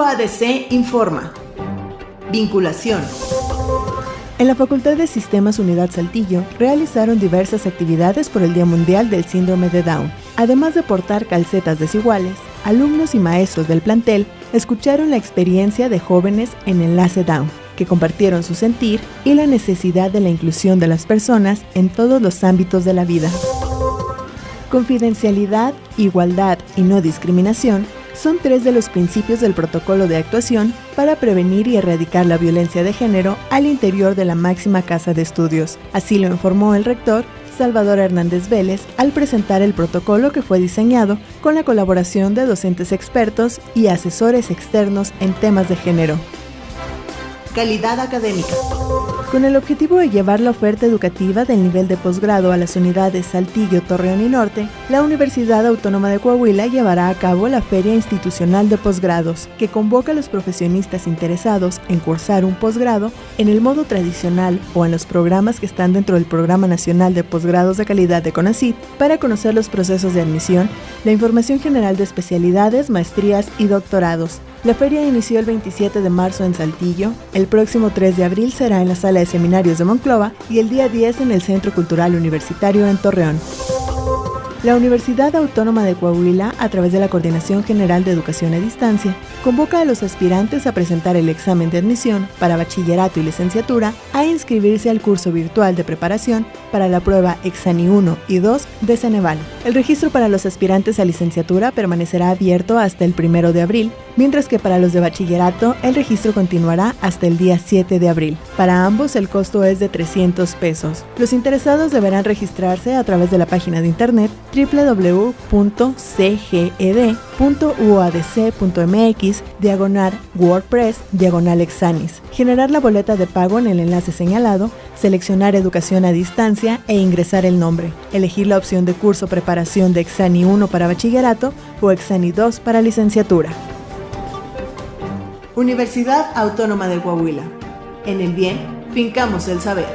UADC informa. Vinculación. En la Facultad de Sistemas Unidad Saltillo realizaron diversas actividades por el Día Mundial del Síndrome de Down. Además de portar calcetas desiguales, alumnos y maestros del plantel escucharon la experiencia de jóvenes en Enlace Down, que compartieron su sentir y la necesidad de la inclusión de las personas en todos los ámbitos de la vida. Confidencialidad, igualdad y no discriminación son tres de los principios del protocolo de actuación para prevenir y erradicar la violencia de género al interior de la máxima casa de estudios. Así lo informó el rector Salvador Hernández Vélez al presentar el protocolo que fue diseñado con la colaboración de docentes expertos y asesores externos en temas de género. Calidad académica. Con el objetivo de llevar la oferta educativa del nivel de posgrado a las unidades Saltillo, Torreón y Norte, la Universidad Autónoma de Coahuila llevará a cabo la Feria Institucional de Posgrados, que convoca a los profesionistas interesados en cursar un posgrado en el modo tradicional o en los programas que están dentro del Programa Nacional de Posgrados de Calidad de CONACYT para conocer los procesos de admisión, la información general de especialidades, maestrías y doctorados, la feria inició el 27 de marzo en Saltillo, el próximo 3 de abril será en la sala de seminarios de Monclova y el día 10 en el Centro Cultural Universitario en Torreón. La Universidad Autónoma de Coahuila, a través de la Coordinación General de Educación a Distancia, convoca a los aspirantes a presentar el examen de admisión para bachillerato y licenciatura a inscribirse al curso virtual de preparación para la prueba Exani 1 y 2 de Ceneval. El registro para los aspirantes a licenciatura permanecerá abierto hasta el 1 de abril, mientras que para los de bachillerato el registro continuará hasta el día 7 de abril. Para ambos el costo es de 300 pesos. Los interesados deberán registrarse a través de la página de internet www.cged.uadc.mx diagonal WordPress diagonal Exanis, generar la boleta de pago en el enlace señalado, seleccionar educación a distancia e ingresar el nombre, elegir la opción de curso preparación de Exani 1 para bachillerato o Exani 2 para licenciatura. Universidad Autónoma de Coahuila. En el bien, fincamos el saber.